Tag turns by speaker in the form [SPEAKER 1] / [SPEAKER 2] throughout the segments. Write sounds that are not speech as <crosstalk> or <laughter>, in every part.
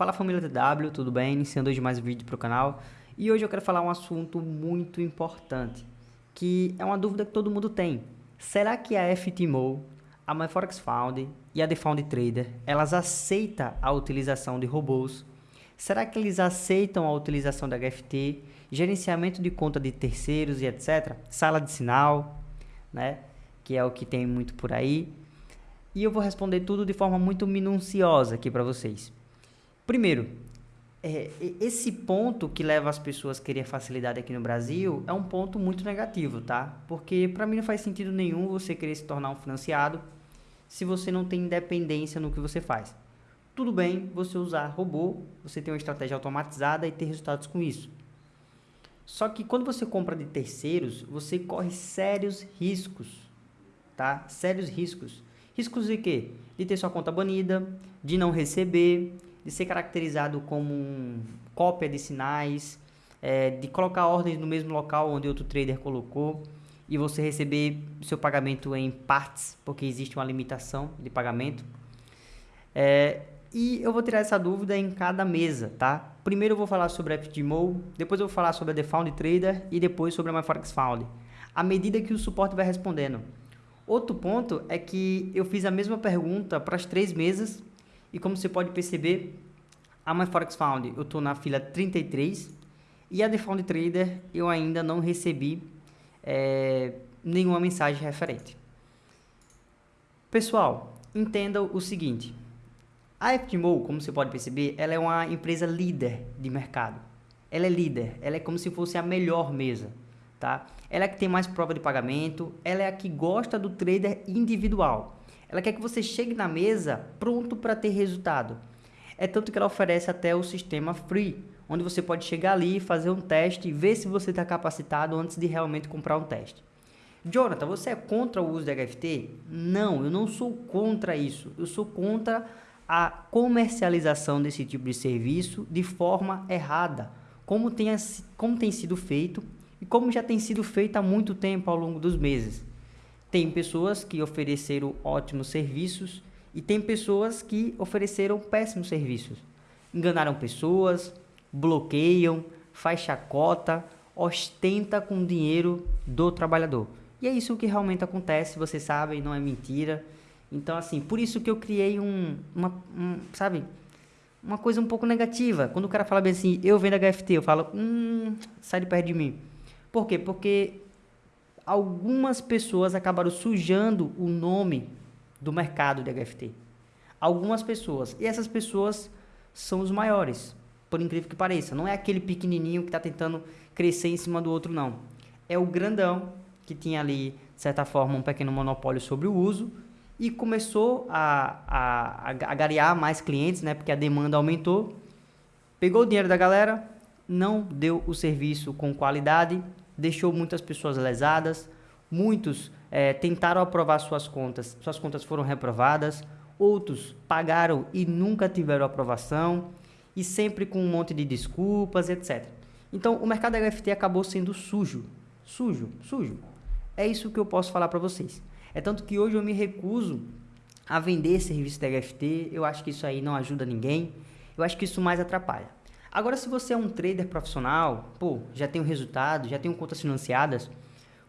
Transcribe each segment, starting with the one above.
[SPEAKER 1] Fala família TW, tudo bem? Iniciando hoje mais um vídeo para o canal. E hoje eu quero falar um assunto muito importante, que é uma dúvida que todo mundo tem. Será que a FTMO, a MyForex Found e a The Found Trader, elas aceitam a utilização de robôs? Será que eles aceitam a utilização da HFT, gerenciamento de conta de terceiros e etc? Sala de sinal, né? Que é o que tem muito por aí. E eu vou responder tudo de forma muito minuciosa aqui para vocês. Primeiro, é, esse ponto que leva as pessoas a querer facilidade aqui no Brasil é um ponto muito negativo, tá? Porque para mim não faz sentido nenhum você querer se tornar um financiado se você não tem independência no que você faz. Tudo bem você usar robô, você tem uma estratégia automatizada e ter resultados com isso. Só que quando você compra de terceiros, você corre sérios riscos, tá? Sérios riscos. Riscos de quê? De ter sua conta banida, de não receber, de ser caracterizado como cópia de sinais, é, de colocar ordens no mesmo local onde outro trader colocou e você receber seu pagamento em partes, porque existe uma limitação de pagamento. É, e eu vou tirar essa dúvida em cada mesa, tá? Primeiro eu vou falar sobre a FTMO, depois eu vou falar sobre a The Found Trader e depois sobre a MyForex Found. À medida que o suporte vai respondendo. Outro ponto é que eu fiz a mesma pergunta para as três mesas e como você pode perceber, a MyForex Found eu estou na fila 33 e a The Found Trader eu ainda não recebi é, nenhuma mensagem referente. Pessoal, entenda o seguinte. A FTMO, como você pode perceber, ela é uma empresa líder de mercado. Ela é líder, ela é como se fosse a melhor mesa. Tá? Ela é a que tem mais prova de pagamento, ela é a que gosta do trader individual. Ela quer que você chegue na mesa pronto para ter resultado. É tanto que ela oferece até o sistema free, onde você pode chegar ali, fazer um teste e ver se você está capacitado antes de realmente comprar um teste. Jonathan, você é contra o uso de HFT? Não, eu não sou contra isso. Eu sou contra a comercialização desse tipo de serviço de forma errada, como tem, como tem sido feito e como já tem sido feito há muito tempo ao longo dos meses. Tem pessoas que ofereceram ótimos serviços e tem pessoas que ofereceram péssimos serviços. Enganaram pessoas, bloqueiam, faz chacota, ostenta com o dinheiro do trabalhador. E é isso que realmente acontece, vocês sabem, não é mentira. Então, assim, por isso que eu criei um, uma, um, sabe, uma coisa um pouco negativa. Quando o cara fala bem assim, eu vendo HFT, eu falo, hum, sai de perto de mim. Por quê? Porque algumas pessoas acabaram sujando o nome do mercado de HFT. Algumas pessoas. E essas pessoas são os maiores, por incrível que pareça. Não é aquele pequenininho que está tentando crescer em cima do outro, não. É o grandão que tinha ali, de certa forma, um pequeno monopólio sobre o uso e começou a, a, a garear mais clientes, né? Porque a demanda aumentou. Pegou o dinheiro da galera, não deu o serviço com qualidade deixou muitas pessoas lesadas, muitos é, tentaram aprovar suas contas, suas contas foram reprovadas, outros pagaram e nunca tiveram aprovação, e sempre com um monte de desculpas, etc. Então, o mercado HFT acabou sendo sujo, sujo, sujo. É isso que eu posso falar para vocês. É tanto que hoje eu me recuso a vender serviço da HFT, eu acho que isso aí não ajuda ninguém, eu acho que isso mais atrapalha. Agora, se você é um trader profissional, pô, já tem um resultado, já tem contas financiadas,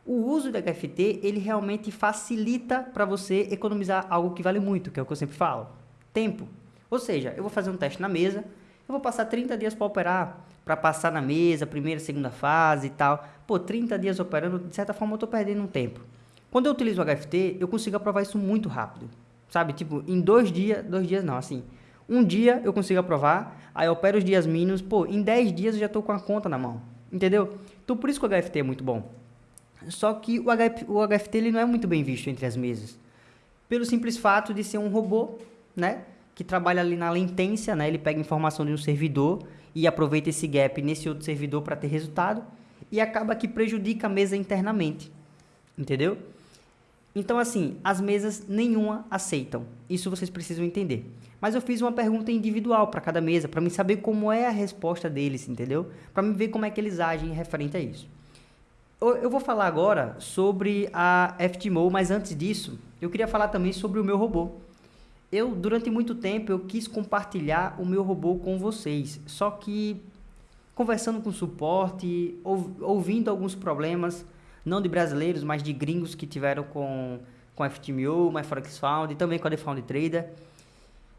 [SPEAKER 1] o uso da HFT, ele realmente facilita para você economizar algo que vale muito, que é o que eu sempre falo, tempo. Ou seja, eu vou fazer um teste na mesa, eu vou passar 30 dias para operar, para passar na mesa, primeira, segunda fase e tal. Pô, 30 dias operando, de certa forma eu estou perdendo um tempo. Quando eu utilizo o HFT, eu consigo aprovar isso muito rápido. Sabe, tipo, em dois dias, dois dias não, assim, um dia eu consigo aprovar, aí eu opero os dias mínimos, pô, em 10 dias eu já estou com a conta na mão, entendeu? Então por isso que o HFT é muito bom. Só que o, HF, o HFT ele não é muito bem visto entre as mesas. Pelo simples fato de ser um robô, né? Que trabalha ali na latência, né? Ele pega informação de um servidor e aproveita esse gap nesse outro servidor para ter resultado e acaba que prejudica a mesa internamente, entendeu? Então, assim, as mesas nenhuma aceitam. Isso vocês precisam entender. Mas eu fiz uma pergunta individual para cada mesa, para me saber como é a resposta deles, entendeu? Para me ver como é que eles agem referente a isso. Eu vou falar agora sobre a FTMO, mas antes disso, eu queria falar também sobre o meu robô. eu durante muito tempo eu quis compartilhar o meu robô com vocês, só que conversando com suporte, ouvindo alguns problemas, não de brasileiros, mas de gringos que tiveram com com a FTMO, MyForexFound e também com a TheFound Trader.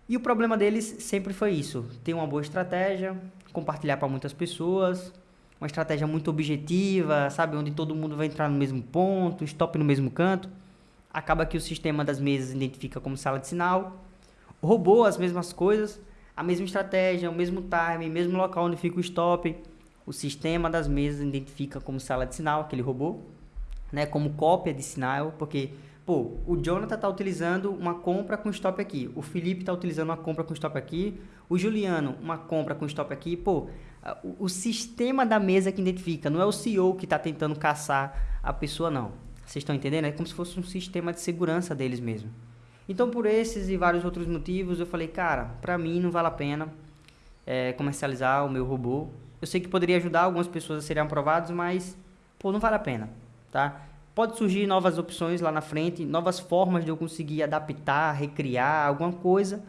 [SPEAKER 1] E o problema deles sempre foi isso, ter uma boa estratégia, compartilhar para muitas pessoas, uma estratégia muito objetiva, sabe, onde todo mundo vai entrar no mesmo ponto, stop no mesmo canto. Acaba que o sistema das mesas identifica como sala de sinal, roubou as mesmas coisas, a mesma estratégia, o mesmo time, o mesmo local onde fica o stop. O sistema das mesas identifica como sala de sinal, que ele roubou, né, como cópia de sinal, porque pô, o Jonathan está utilizando uma compra com stop aqui, o Felipe está utilizando uma compra com stop aqui, o Juliano uma compra com stop aqui, pô, o, o sistema da mesa que identifica, não é o CEO que está tentando caçar a pessoa não. Vocês estão entendendo? É como se fosse um sistema de segurança deles mesmo. Então, por esses e vários outros motivos, eu falei, cara, para mim não vale a pena é, comercializar o meu robô. Eu sei que poderia ajudar algumas pessoas a serem aprovados, mas, pô, não vale a pena, tá? Pode surgir novas opções lá na frente, novas formas de eu conseguir adaptar, recriar alguma coisa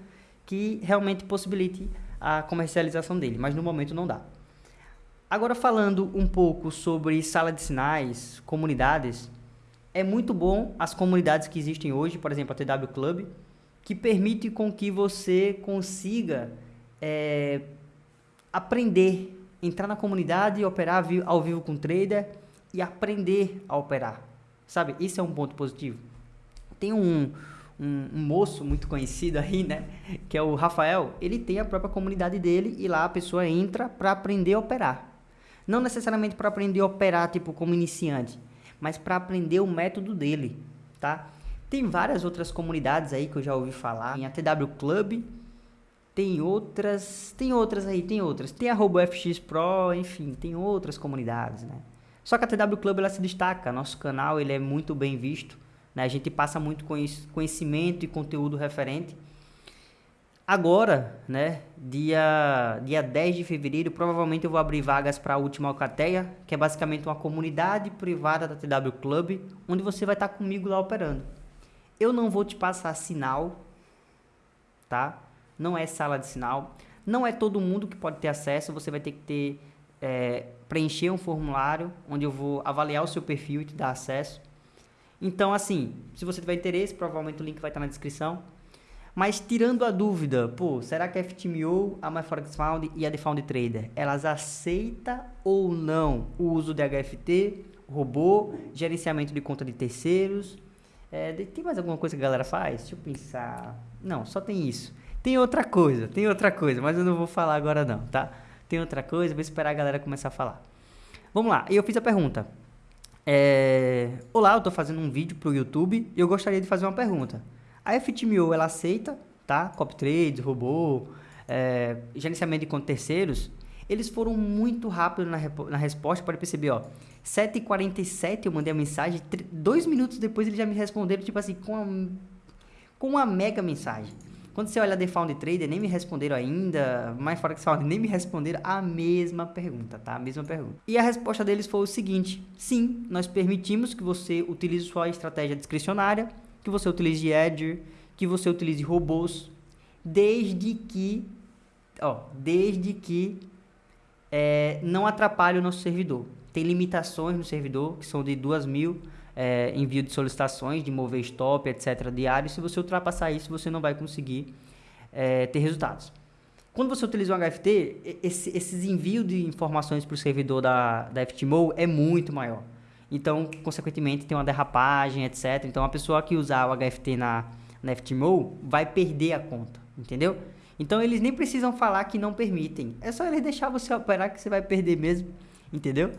[SPEAKER 1] que realmente possibilite a comercialização dele, mas no momento não dá. Agora falando um pouco sobre sala de sinais, comunidades, é muito bom as comunidades que existem hoje, por exemplo, a TW Club, que permite com que você consiga é, aprender, entrar na comunidade e operar ao vivo com trader e aprender a operar. Sabe? Isso é um ponto positivo. Tem um, um, um, moço muito conhecido aí, né? Que é o Rafael. Ele tem a própria comunidade dele e lá a pessoa entra para aprender a operar. Não necessariamente para aprender a operar, tipo, como iniciante mas para aprender o método dele, tá? Tem várias outras comunidades aí que eu já ouvi falar, tem a TW Club, tem outras, tem outras aí, tem outras. Tem a RoboFX Pro, enfim, tem outras comunidades, né? Só que a TW Club ela se destaca, nosso canal ele é muito bem visto, né? A gente passa muito conhecimento e conteúdo referente Agora, né, dia, dia 10 de fevereiro, provavelmente eu vou abrir vagas para a Última Alcateia, que é basicamente uma comunidade privada da TW Club, onde você vai estar tá comigo lá operando. Eu não vou te passar sinal, tá? Não é sala de sinal. Não é todo mundo que pode ter acesso, você vai ter que ter, é, preencher um formulário, onde eu vou avaliar o seu perfil e te dar acesso. Então, assim, se você tiver interesse, provavelmente o link vai estar na descrição mas tirando a dúvida, pô, será que a FTMO, a MyForexFound e a TheFound Trader, elas aceitam ou não o uso de HFT, robô, gerenciamento de conta de terceiros? É, tem mais alguma coisa que a galera faz? Deixa eu pensar. Não, só tem isso. Tem outra coisa, tem outra coisa, mas eu não vou falar agora não, tá? Tem outra coisa, vou esperar a galera começar a falar. Vamos lá, eu fiz a pergunta. É... Olá, eu estou fazendo um vídeo para o YouTube e eu gostaria de fazer uma pergunta. A FTMO ela aceita, tá? Copy trade, robô, é, gerenciamento de conta terceiros. Eles foram muito rápidos na, na resposta, pode perceber, ó. 7h47 eu mandei a mensagem, dois minutos depois eles já me responderam, tipo assim, com uma, com uma mega mensagem. Quando você olha The Found Trader, nem me responderam ainda, mais fora que Found, nem me responderam a mesma pergunta, tá? A mesma pergunta. E a resposta deles foi o seguinte: sim, nós permitimos que você utilize sua estratégia discricionária que você utilize Edge, que você utilize robôs, desde que, ó, desde que é, não atrapalhe o nosso servidor. Tem limitações no servidor, que são de 2 mil é, envio de solicitações, de mover stop, etc. diário. Se você ultrapassar isso, você não vai conseguir é, ter resultados. Quando você utiliza um HFT, esse, esses envios de informações para o servidor da, da FTMO é muito maior. Então, consequentemente, tem uma derrapagem, etc. Então, a pessoa que usar o HFT na, na FTMO vai perder a conta, entendeu? Então, eles nem precisam falar que não permitem. É só eles deixar você operar que você vai perder mesmo, entendeu?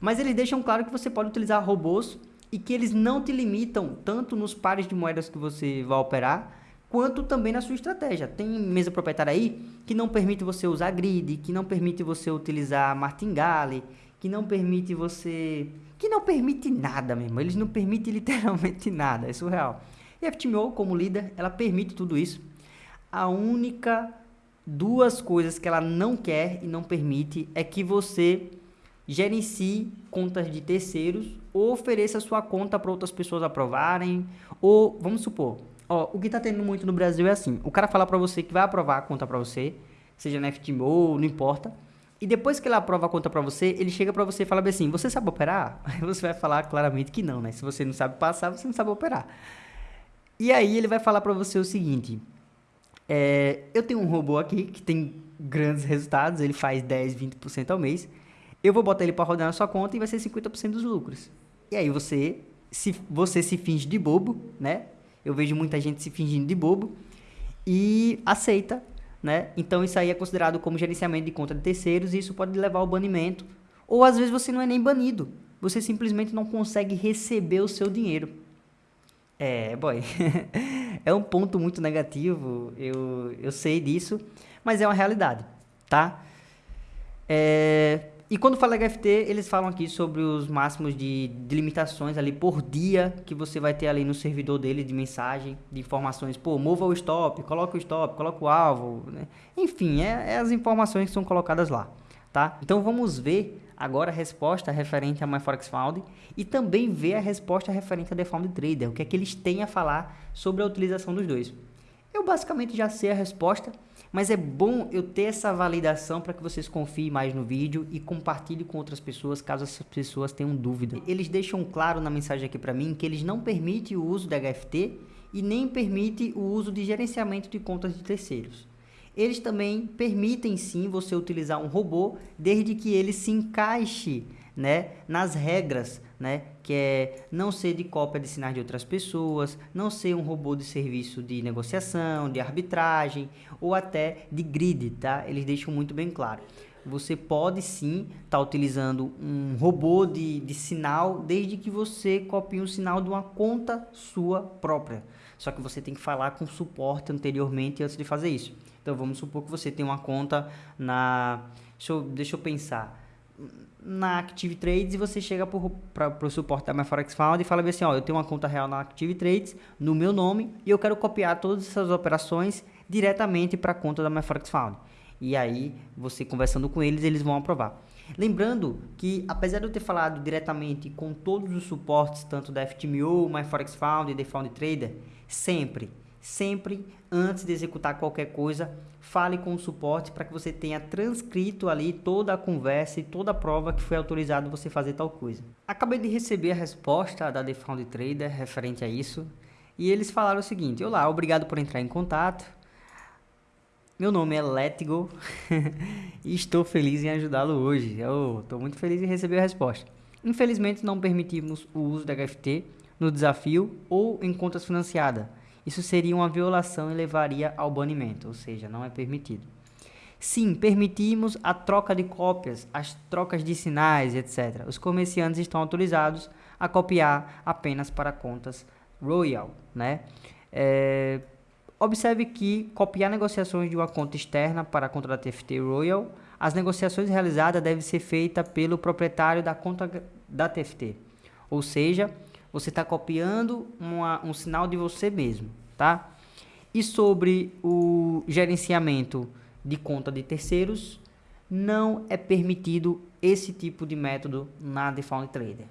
[SPEAKER 1] Mas eles deixam claro que você pode utilizar robôs e que eles não te limitam tanto nos pares de moedas que você vai operar, quanto também na sua estratégia. Tem mesa proprietária aí que não permite você usar grid, que não permite você utilizar martingale, que não permite você que não permite nada mesmo. Eles não permitem <laughs> literalmente nada, é surreal. E a FTMO, como líder, ela permite tudo isso. A única duas coisas que ela não quer e não permite é que você gerencie contas de terceiros ou ofereça sua conta para outras pessoas aprovarem, ou vamos supor, Ó, o que tá tendo muito no Brasil é assim, o cara fala para você que vai aprovar a conta para você, seja na FTMO, não importa, e depois que ele aprova a conta para você, ele chega para você e fala assim, você sabe operar? <laughs> Aí você vai falar claramente que não, né? Se você não sabe passar, você não sabe operar. E aí ele vai falar para você o seguinte, é, eu tenho um robô aqui que tem grandes resultados, ele faz 10, 20% ao mês, eu vou botar ele para rodar na sua conta e vai ser 50% dos lucros. E aí você se, você se finge de bobo, né? Eu vejo muita gente se fingindo de bobo e aceita, né? Então isso aí é considerado como gerenciamento de conta de terceiros e isso pode levar ao banimento. Ou às vezes você não é nem banido, você simplesmente não consegue receber o seu dinheiro. É, boy, <laughs> é um ponto muito negativo, eu, eu sei disso, mas é uma realidade, tá? É, e quando fala HFT, eles falam aqui sobre os máximos de, de, limitações ali por dia que você vai ter ali no servidor dele de mensagem, de informações. Pô, mova o stop, coloca o stop, coloca o alvo, né? Enfim, é, é, as informações que são colocadas lá, tá? Então vamos ver agora a resposta referente a MyForexFound e também ver a resposta referente a DeFound Trader, o que é que eles têm a falar sobre a utilização dos dois. Eu basicamente já sei a resposta, mas é bom eu ter essa validação para que vocês confiem mais no vídeo e compartilhem com outras pessoas caso essas pessoas tenham dúvida. Eles deixam claro na mensagem aqui para mim que eles não permitem o uso da HFT e nem permitem o uso de gerenciamento de contas de terceiros. Eles também permitem sim você utilizar um robô desde que ele se encaixe né, nas regras, né, que é não ser de cópia de sinais de outras pessoas, não ser um robô de serviço de negociação, de arbitragem ou até de grid, tá? Eles deixam muito bem claro. Você pode sim estar tá utilizando um robô de, de sinal desde que você copie um sinal de uma conta sua própria. Só que você tem que falar com suporte anteriormente antes de fazer isso. Então vamos supor que você tem uma conta na. Deixa eu, deixa eu pensar na Active Trades e você chega para o suporte da MyForex Found e fala assim, ó, eu tenho uma conta real na Active Trades no meu nome e eu quero copiar todas essas operações diretamente para a conta da MyForex Found. E aí, você conversando com eles, eles vão aprovar. Lembrando que, apesar de eu ter falado diretamente com todos os suportes, tanto da FTMO, MyForex Found e The Found Trader, sempre sempre antes de executar qualquer coisa, fale com o suporte para que você tenha transcrito ali toda a conversa e toda a prova que foi autorizado você fazer tal coisa. Acabei de receber a resposta da The Found Trader referente a isso e eles falaram o seguinte: Olá, obrigado por entrar em contato. Meu nome é Letgo <laughs> e estou feliz em ajudá-lo hoje. Estou muito feliz em receber a resposta. Infelizmente, não permitimos o uso da HFT no desafio ou em contas financiadas isso seria uma violação e levaria ao banimento, ou seja, não é permitido. Sim, permitimos a troca de cópias, as trocas de sinais, etc. Os comerciantes estão autorizados a copiar apenas para contas Royal, né? É, observe que copiar negociações de uma conta externa para a conta da TFT Royal, as negociações realizadas devem ser feitas pelo proprietário da conta da TFT, ou seja, você está copiando uma, um sinal de você mesmo, tá? E sobre o gerenciamento de conta de terceiros, não é permitido esse tipo de método na DeFound Trader.